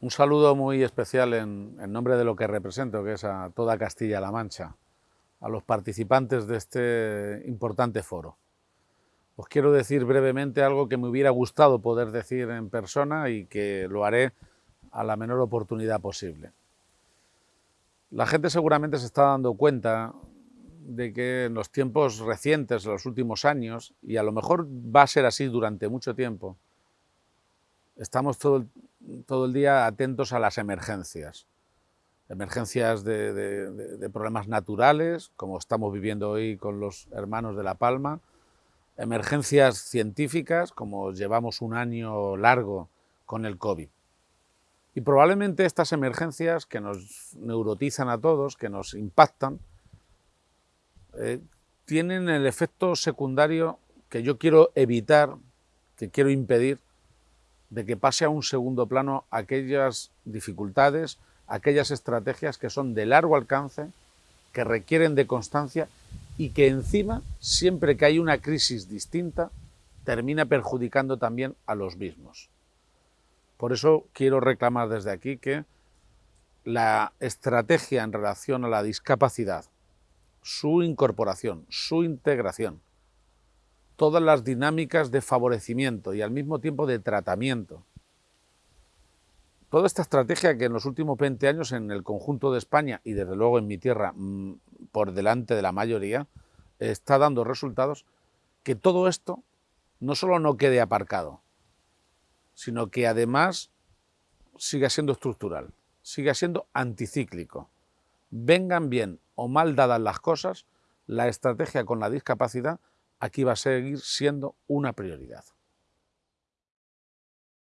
Un saludo muy especial en, nombre de lo que represento, que es a toda Castilla-La Mancha, a los participantes de este importante foro. Os quiero decir brevemente algo que me hubiera gustado poder decir en persona y que lo haré a la menor oportunidad posible. La gente seguramente se está dando cuenta de que en los tiempos recientes, en los últimos años, y a lo mejor va a ser así durante mucho tiempo, estamos todo, todo el día atentos a las emergencias. Emergencias de, problemas naturales, como estamos viviendo hoy con los hermanos de La Palma, emergencias científicas, como llevamos un año largo con el COVID. Y probablemente estas emergencias que nos neurotizan a todos, que nos impactan, eh, tienen el efecto secundario que yo quiero evitar, que quiero impedir, de que pase a un segundo plano aquellas dificultades, aquellas estrategias que son de largo alcance, que requieren de constancia y que encima, siempre que hay una crisis distinta, termina perjudicando también a los mismos. Por eso quiero reclamar desde aquí que la estrategia en relación a la discapacidad, su incorporación, su integración, todas las dinámicas de favorecimiento y al mismo tiempo de tratamiento. Toda esta estrategia que en los últimos 20 años en el conjunto de España y desde luego en mi tierra mm, por delante de la mayoría está dando resultados, que todo esto no solo no quede aparcado, sino que además siga siendo estructural, siga siendo anticíclico. Vengan bien o mal dadas las cosas, la estrategia con la discapacidad aquí va a seguir siendo una prioridad.